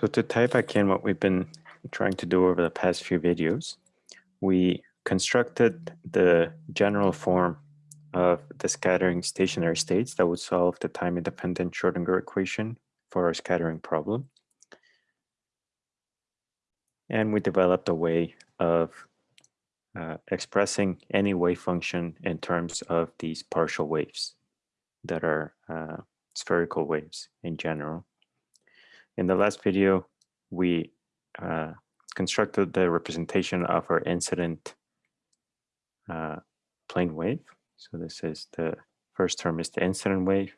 So to tie back in what we've been trying to do over the past few videos, we constructed the general form of the scattering stationary states that would solve the time-independent Schrodinger equation for our scattering problem. And we developed a way of uh, expressing any wave function in terms of these partial waves that are uh, spherical waves in general. In the last video, we uh, constructed the representation of our incident uh, plane wave. So this is the first term is the incident wave.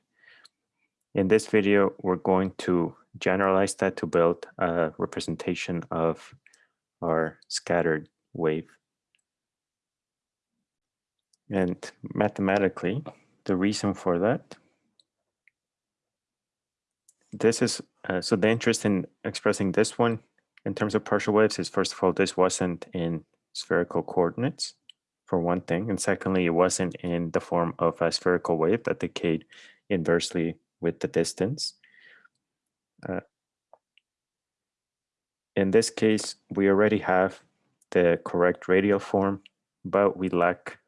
In this video, we're going to generalize that to build a representation of our scattered wave. And mathematically, the reason for that, this is, uh, so the interest in expressing this one in terms of partial waves is first of all, this wasn't in spherical coordinates for one thing. And secondly, it wasn't in the form of a spherical wave that decayed inversely with the distance. Uh, in this case, we already have the correct radial form, but we lack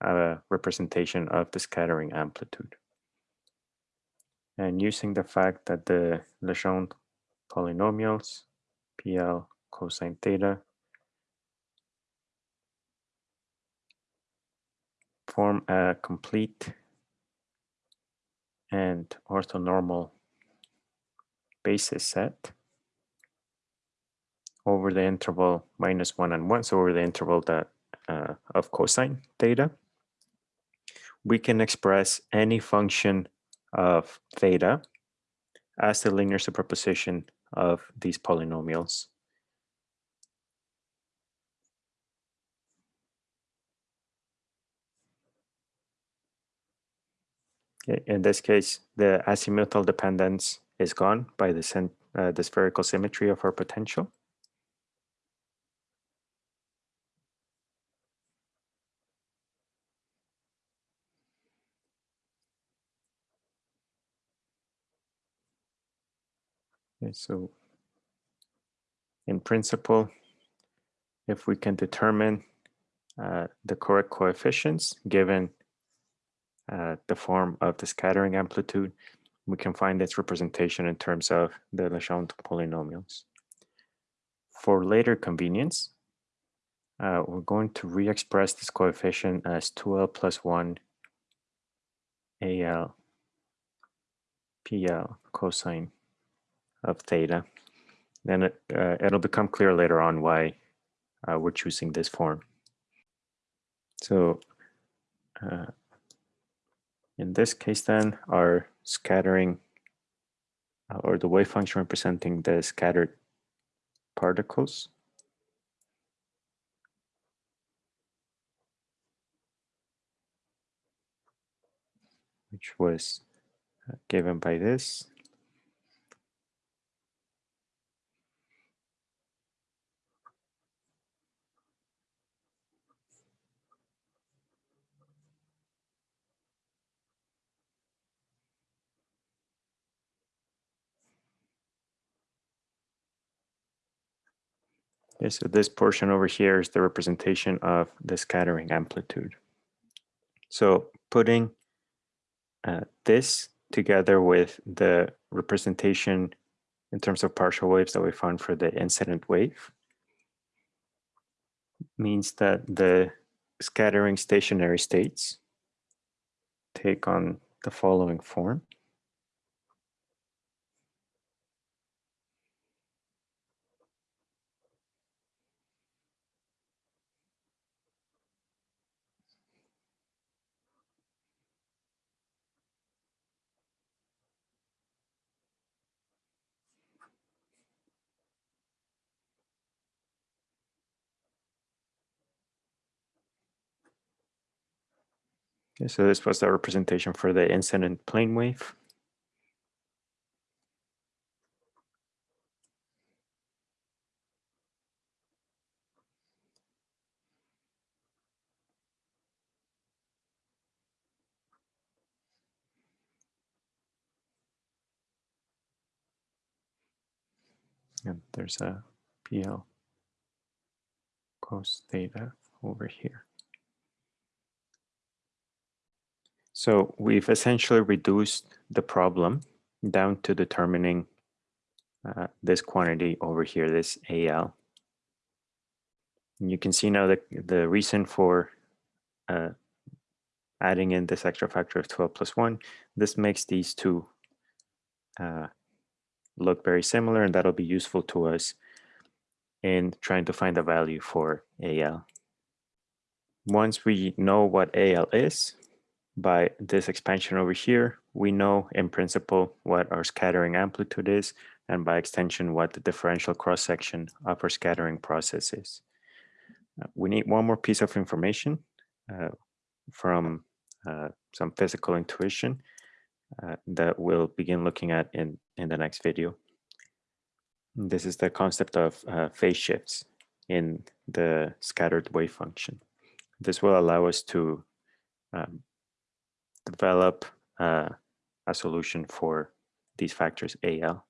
a representation of the scattering amplitude. And using the fact that the Legendre polynomials, PL cosine theta, form a complete and orthonormal basis set over the interval minus one and one, so over the interval that uh, of cosine theta, we can express any function of theta as the linear superposition of these polynomials. In this case, the azimuthal dependence is gone by the, uh, the spherical symmetry of our potential. Okay, so in principle, if we can determine uh, the correct coefficients given uh, the form of the scattering amplitude, we can find its representation in terms of the Legendre polynomials. For later convenience, uh, we're going to re-express this coefficient as 2L plus 1 AL PL cosine of theta. Then it, uh, it'll become clear later on why uh, we're choosing this form. So uh, in this case then, our scattering uh, or the wave function representing the scattered particles which was uh, given by this Okay, so this portion over here is the representation of the scattering amplitude. So putting uh, this together with the representation in terms of partial waves that we found for the incident wave means that the scattering stationary states take on the following form. Okay, so this was the representation for the incident plane wave. And there's a PL cos theta over here. So we've essentially reduced the problem down to determining uh, this quantity over here, this AL. And you can see now that the reason for uh, adding in this extra factor of 2L plus 1, this makes these two uh, look very similar, and that'll be useful to us in trying to find a value for AL. Once we know what AL is, by this expansion over here, we know in principle what our scattering amplitude is, and by extension, what the differential cross-section of our scattering process is. Uh, we need one more piece of information uh, from uh, some physical intuition uh, that we'll begin looking at in, in the next video. This is the concept of uh, phase shifts in the scattered wave function. This will allow us to um, develop uh, a solution for these factors AL.